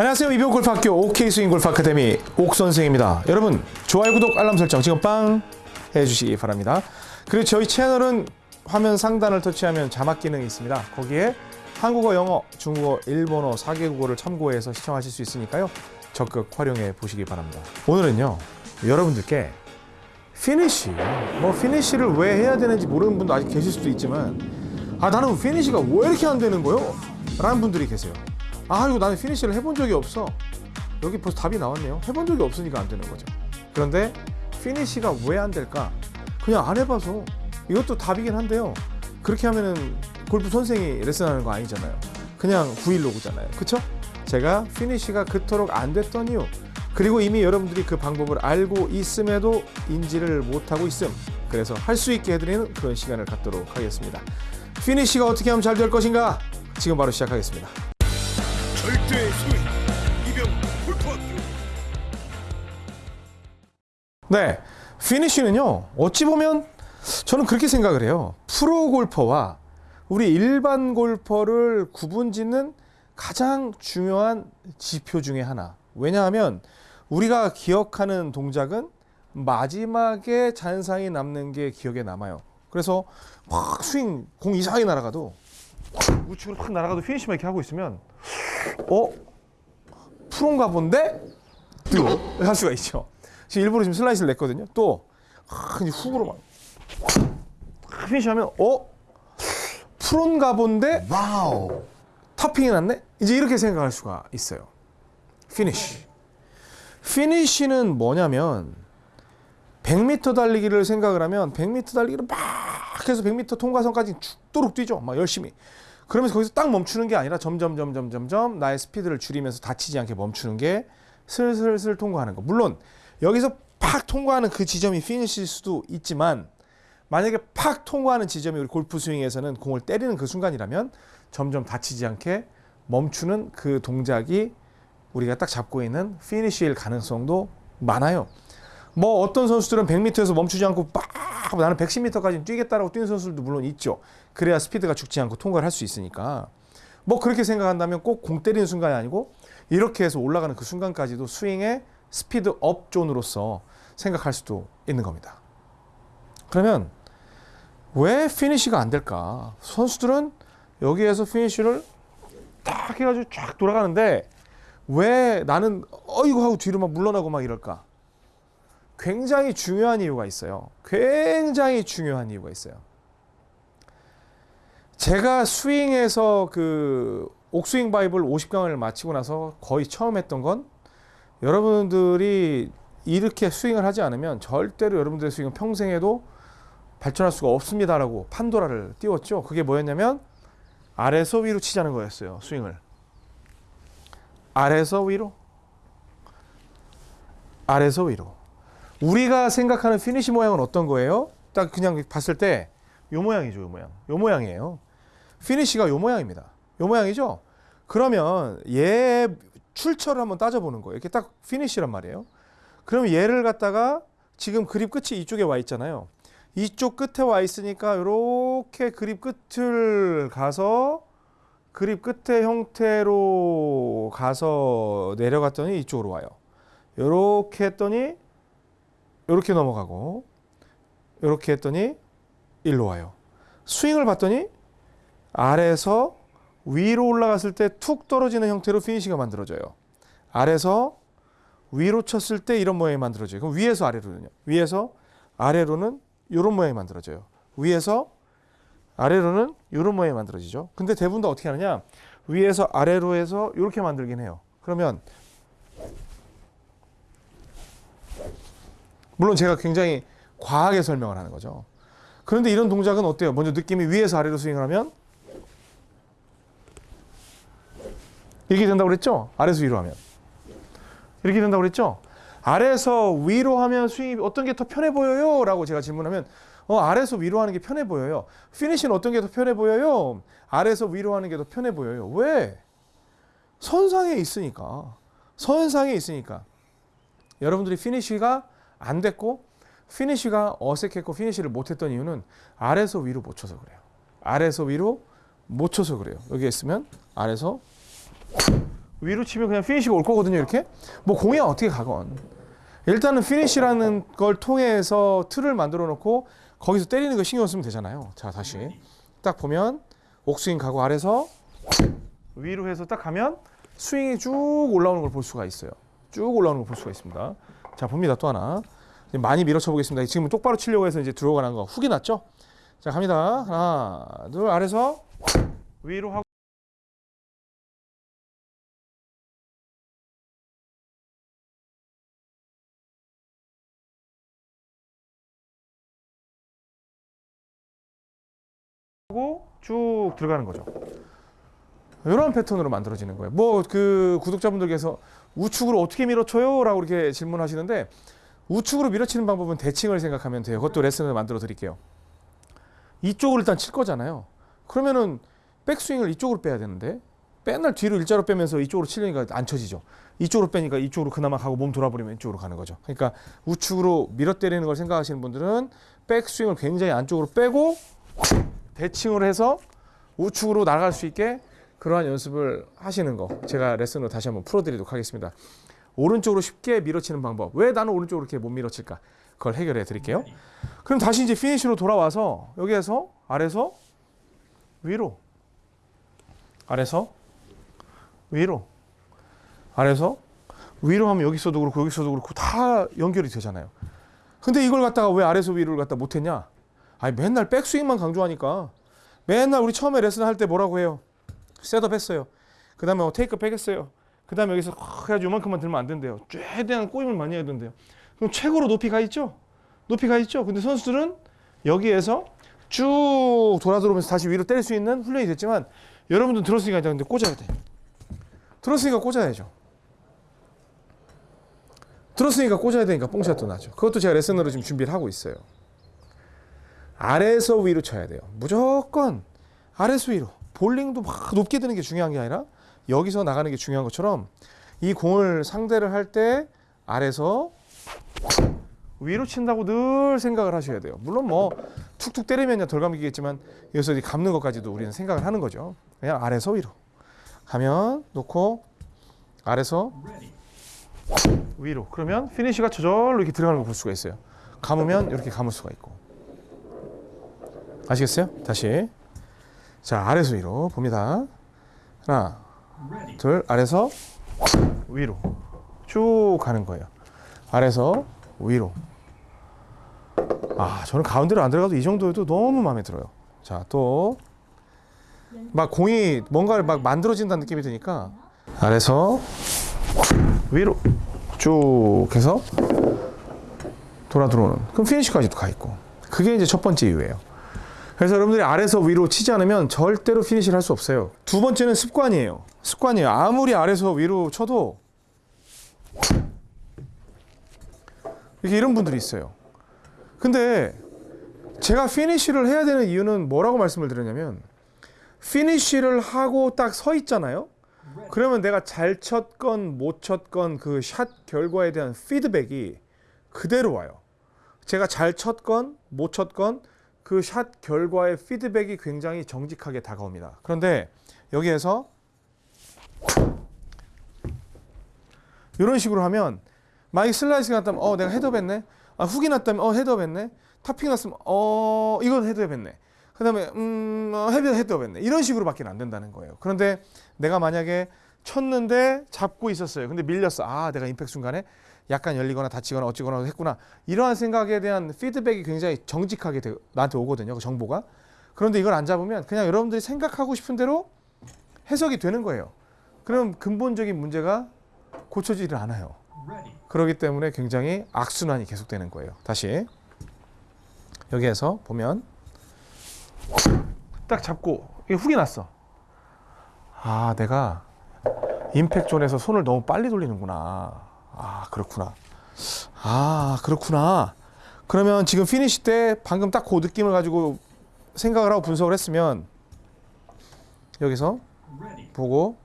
안녕하세요. 이병옥 골프학교 OK 스윙 골프 아카데미 옥 선생입니다. 여러분 좋아요, 구독, 알람 설정 지금 빵 해주시기 바랍니다. 그리고 저희 채널은 화면 상단을 터치하면 자막 기능이 있습니다. 거기에 한국어, 영어, 중국어, 일본어 4개국어를 참고해서 시청하실 수 있으니까요. 적극 활용해 보시기 바랍니다. 오늘은요. 여러분들께 피니쉬, 뭐 피니쉬를 왜 해야 되는지 모르는 분도 아직 계실 수도 있지만 아 나는 피니쉬가 왜 이렇게 안 되는 거요? 라는 분들이 계세요. 아 이거 나는 피니쉬를 해본 적이 없어. 여기 벌써 답이 나왔네요. 해본 적이 없으니까 안 되는 거죠. 그런데 피니쉬가 왜 안 될까? 그냥 안 해봐서 이것도 답이긴 한데요. 그렇게 하면은 골프 선생이 레슨하는 거 아니잖아요. 그냥 브이로그잖아요. 그쵸? 제가 피니쉬가 그토록 안 됐던 이유 그리고 이미 여러분들이 그 방법을 알고 있음에도 인지를 못하고 있음 그래서 할 수 있게 해드리는 그런 시간을 갖도록 하겠습니다. 피니쉬가 어떻게 하면 잘 될 것인가? 지금 바로 시작하겠습니다. 절대 스윙 이병 골프학교 네, 피니쉬는요. 어찌 보면 저는 그렇게 생각을 해요. 프로 골퍼와 우리 일반 골퍼를 구분 짓는 가장 중요한 지표 중에 하나. 왜냐하면 우리가 기억하는 동작은 마지막에 잔상이 남는 게 기억에 남아요. 그래서 막 스윙 공 이상하게 날아가도 우측으로 확 날아가도 피니시만 이렇게 하고 있으면 어 프로인가 본데 또할 수가 있죠. 지금 일부러 지금 슬라이스를 냈거든요. 또 아, 이제 훅으로 막 피니시하면 어 프로인가 본데 와우 탑핑이 났네? 이제 이렇게 생각할 수가 있어요. 피니쉬. 피니쉬는 뭐냐면 100m 달리기를 생각을 하면 100m 달리기를 막 해서 100m 통과선까지 죽도록 뛰죠. 막 열심히. 그러면서 거기서 딱 멈추는 게 아니라 점점 점점 점점 나의 스피드를 줄이면서 다치지 않게 멈추는 게 슬슬슬 통과하는 거. 물론 여기서 팍 통과하는 그 지점이 피니쉬일 수도 있지만 만약에 팍 통과하는 지점이 우리 골프 스윙에서는 공을 때리는 그 순간이라면 점점 다치지 않게 멈추는 그 동작이 우리가 딱 잡고 있는 피니쉬일 가능성도 많아요. 뭐 어떤 선수들은 100m에서 멈추지 않고 빡 나는 110m까지 뛰겠다라고 뛰는 선수들도 물론 있죠. 그래야 스피드가 죽지 않고 통과를 할 수 있으니까. 뭐 그렇게 생각한다면 꼭 공 때리는 순간이 아니고 이렇게 해서 올라가는 그 순간까지도 스윙의 스피드 업 존으로서 생각할 수도 있는 겁니다. 그러면 왜 피니쉬가 안 될까? 선수들은 여기에서 피니쉬를 딱 해가지고 쫙 돌아가는데 왜 나는 어이구 하고 뒤로 막 물러나고 막 이럴까? 굉장히 중요한 이유가 있어요. 굉장히 중요한 이유가 있어요. 제가 스윙에서 그 옥스윙 바이블 50강을 마치고 나서 거의 처음 했던 건 여러분들이 이렇게 스윙을 하지 않으면 절대로 여러분들의 스윙은 평생에도 발전할 수가 없습니다라고 판도라를 띄웠죠. 그게 뭐였냐면 아래서 위로 치자는 거였어요. 스윙을. 아래서 위로. 아래서 위로. 우리가 생각하는 피니시 모양은 어떤 거예요? 딱 그냥 봤을 때 요 모양이죠, 요 모양. 요 모양이에요. 피니시가 요 모양입니다. 요 모양이죠? 그러면 얘 출처를 한번 따져보는 거예요. 이렇게 딱 피니시란 말이에요. 그럼 얘를 갖다가 지금 그립 끝이 이쪽에 와 있잖아요. 이쪽 끝에 와 있으니까 이렇게 그립 끝을 가서 그립 끝의 형태로 가서 내려갔더니 이쪽으로 와요. 이렇게 했더니 이렇게 넘어가고 이렇게 했더니 일로 와요. 스윙을 봤더니 아래에서 위로 올라갔을 때 툭 떨어지는 형태로 피니시가 만들어져요. 아래서 위로 쳤을 때 이런 모양이 만들어져요. 그럼 위에서 아래로는요. 위에서 아래로는 이런 모양이 만들어져요. 위에서 아래로는 이런 모양이 만들어지죠. 근데 대부분 다 어떻게 하느냐? 위에서 아래로 해서 이렇게 만들긴 해요. 그러면 물론 제가 굉장히 과하게 설명을 하는 거죠. 그런데 이런 동작은 어때요? 먼저 느낌이 위에서 아래로 스윙을 하면 이렇게 된다고 그랬죠? 아래에서 위로 하면 이렇게 된다고 그랬죠? 아래에서 위로 하면 스윙이 어떤 게 더 편해 보여요? 라고 제가 질문하면 어, 아래에서 위로 하는 게 편해 보여요. 피니쉬는 어떤 게 더 편해 보여요? 아래에서 위로 하는 게 더 편해 보여요. 왜? 선상에 있으니까. 선상에 있으니까. 여러분들이 피니쉬가 안 됐고 피니쉬가 어색했고 피니쉬를 못했던 이유는 아래에서 위로 못 쳐서 그래요. 아래에서 위로 못 쳐서 그래요. 여기 있으면 아래에서 위로 치면 그냥 피니시가 올 거거든요. 이렇게 뭐 공이 어떻게 가건 일단은 피니시라는 걸 통해서 틀을 만들어 놓고 거기서 때리는 거 신경 쓰면 되잖아요. 자 다시 딱 보면 옥스윙 가고 아래서 위로 해서 딱 가면 스윙이 쭉 올라오는 걸 볼 수가 있어요. 쭉 올라오는 걸 볼 수가 있습니다. 자 봅니다 또 하나 많이 밀어쳐 보겠습니다. 지금 똑바로 치려고 해서 이제 들어가는 거 훅이 났죠? 자 갑니다. 하나 둘 아래서 위로. 하고 쭉 들어가는 거죠. 이런 패턴으로 만들어지는 거예요. 뭐 그 구독자분들께서 우측으로 어떻게 밀어쳐요?라고 이렇게 질문하시는데 우측으로 밀어치는 방법은 대칭을 생각하면 돼요. 그것도 레슨을 만들어 드릴게요. 이쪽으로 일단 칠 거잖아요. 그러면은 백스윙을 이쪽으로 빼야 되는데 맨날 뒤로 일자로 빼면서 이쪽으로 치려니까 안 쳐지죠. 이쪽으로 빼니까 이쪽으로 그나마 가고 몸 돌아버리면 이쪽으로 가는 거죠. 그러니까 우측으로 밀어 때리는 걸 생각하시는 분들은 백스윙을 굉장히 안쪽으로 빼고 대칭을 해서 우측으로 나갈 수 있게 그러한 연습을 하시는 거 제가 레슨으로 다시 한번 풀어드리도록 하겠습니다. 오른쪽으로 쉽게 밀어치는 방법. 왜 나는 오른쪽으로 이렇게 못 밀어칠까? 그걸 해결해 드릴게요. 그럼 다시 이제 피니시로 돌아와서 여기에서 아래서 위로 아래서 위로 아래서 위로 하면 여기서도 그렇고 여기서도 그렇고 다 연결이 되잖아요. 근데 이걸 갖다가 왜 아래서 위로를 갖다 못했냐? 아니 맨날 백스윙만 강조하니까 맨날 우리 처음에 레슨 할 때 뭐라고 해요? 셋업 했어요. 그 다음에 뭐 테이크 백 했어요. 그 다음에 여기서 확 해가지고 요만큼만 들면 안 된대요. 최대한 꼬임을 많이 해야 된대요. 그럼 최고로 높이 가 있죠? 높이 가 있죠? 근데 선수들은 여기에서 쭉 돌아 들어오면서 다시 위로 때릴 수 있는 훈련이 됐지만 여러분들 들었으니까 이제 근데 꽂아야 돼. 들었으니까 꽂아야죠. 들었으니까 꽂아야 되니까 뽕샷도 나죠. 그것도 제가 레슨으로 지금 준비를 하고 있어요. 아래에서 위로 쳐야 돼요. 무조건 아래에서 위로. 볼링도 막 높게 드는 게 중요한 게 아니라 여기서 나가는 게 중요한 것처럼 이 공을 상대를 할 때 아래서 위로 친다고 늘 생각을 하셔야 돼요. 물론 뭐 툭툭 때리면 덜 감기겠지만 여기서 이 감는 것까지도 우리는 생각을 하는 거죠. 그냥 아래서 위로 가면 놓고 아래서 위로 그러면 피니시가 저절로 이렇게 들어가는 걸 볼 수가 있어요. 감으면 이렇게 감을 수가 있고 아시겠어요? 다시 자 아래서 위로 봅니다. 하나 둘 아래서 위로 쭉 가는 거예요. 아래서 위로. 아 저는 가운데로 안 들어가도 이 정도여도 너무 마음에 들어요. 자 또 막 공이 뭔가를 막 만들어진다는 느낌이 드니까 아래서 위로 쭉 해서 돌아 들어오는 그럼 피니시까지도 가 있고 그게 이제 첫 번째 이유예요. 그래서 여러분들이 아래서 위로 치지 않으면 절대로 피니시를 할 수 없어요. 두 번째는 습관이에요. 습관이에요. 아무리 아래서 위로 쳐도 이렇게 이런 분들이 있어요. 근데 제가 피니시를 해야 되는 이유는 뭐라고 말씀을 드렸냐면 피니시를 하고 딱 서 있잖아요. 그러면 내가 잘 쳤건 못 쳤건 그 샷 결과에 대한 피드백이 그대로 와요. 제가 잘 쳤건 못 쳤건 그 샷 결과의 피드백이 굉장히 정직하게 다가옵니다. 그런데 여기에서 이런 식으로 하면 만약 슬라이스가 났다면 어 내가 헤드업 했네. 아 훅이 났다면 어 헤드업 했네. 탑핑 났으면 어 이건 헤드업 했네. 그 다음에 음 어, 헤드 헤드업 했네. 이런 식으로 밖에 안 된다는 거예요. 그런데 내가 만약에 쳤는데 잡고 있었어요. 근데 밀렸어. 아 내가 임팩 순간에 약간 열리거나 닫히거나 어찌거나 했구나. 이러한 생각에 대한 피드백이 굉장히 정직하게 되- 나한테 오거든요. 그 정보가. 그런데 이걸 안 잡으면 그냥 여러분들이 생각하고 싶은 대로 해석이 되는 거예요. 그럼 근본적인 문제가 고쳐지질 않아요. 그렇기 때문에 굉장히 악순환이 계속되는 거예요. 다시 여기에서 보면 딱 잡고 이게 훅이 났어. 아, 내가 임팩 존에서 손을 너무 빨리 돌리는구나. 아, 그렇구나. 아, 그렇구나. 그러면 지금 피니시 때 방금 딱 그 느낌을 가지고 생각을 하고 분석을 했으면 여기서 보고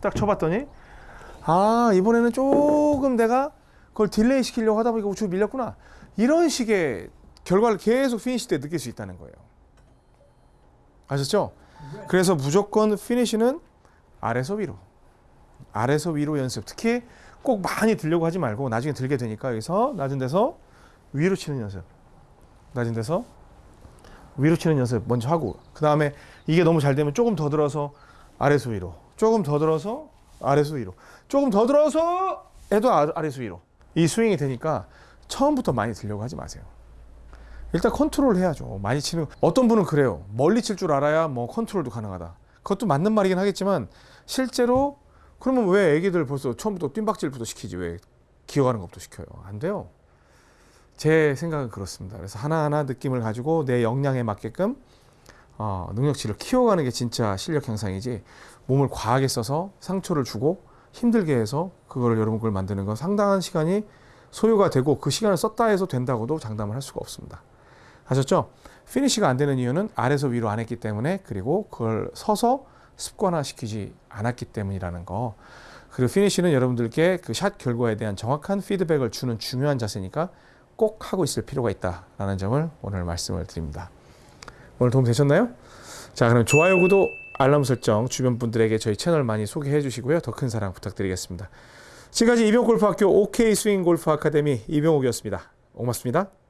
딱 쳐봤더니 아 이번에는 조금 내가 그걸 delay 시키려고 하다 보니까 우측 밀렸구나 이런 식의 결과를 계속 피니시 때 느낄 수 있다는 거예요 아셨죠? 그래서 무조건 피니시는 아래서 위로, 아래서 위로 연습. 특히 꼭 많이 들려고 하지 말고 나중에 들게 되니까 여기서 낮은 데서 위로 치는 연습. 낮은 데서 위로 치는 연습 먼저 하고 그 다음에 이게 너무 잘 되면 조금 더 들어서 아래서 위로, 조금 더 들어서 아래서 위로, 조금 더 들어서 해도 아- 아래서 위로. 이 스윙이 되니까 처음부터 많이 들려고 하지 마세요. 일단 컨트롤 해야죠. 많이 치는 어떤 분은 그래요. 멀리 칠 줄 알아야 뭐 컨트롤도 가능하다. 그것도 맞는 말이긴 하겠지만 실제로 그러면 왜 애기들 벌써 처음부터 뜀박질부터 시키지 왜 기어가는 것부터 시켜요? 안 돼요. 제 생각은 그렇습니다. 그래서 하나하나 느낌을 가지고 내 역량에 맞게끔 어, 능력치를 키워가는 게 진짜 실력 향상이지 몸을 과하게 써서 상처를 주고 힘들게 해서 그거를 여러분 걸 만드는 건 상당한 시간이 소요가 되고 그 시간을 썼다 해서 된다고도 장담을 할 수가 없습니다. 아셨죠? 피니시가 안 되는 이유는 아래서 위로 안 했기 때문에 그리고 그걸 서서 습관화 시키지 않았기 때문이라는 거. 그리고 피니시는 여러분들께 그 샷 결과에 대한 정확한 피드백을 주는 중요한 자세니까 꼭 하고 있을 필요가 있다라는 점을 오늘 말씀을 드립니다. 오늘 도움 되셨나요? 자, 그럼 좋아요, 구독, 알람 설정 주변 분들에게 저희 채널 많이 소개해 주시고요. 더 큰 사랑 부탁드리겠습니다. 지금까지 이병골프학교 OK 스윙 골프 아카데미 이병옥이었습니다. 고맙습니다.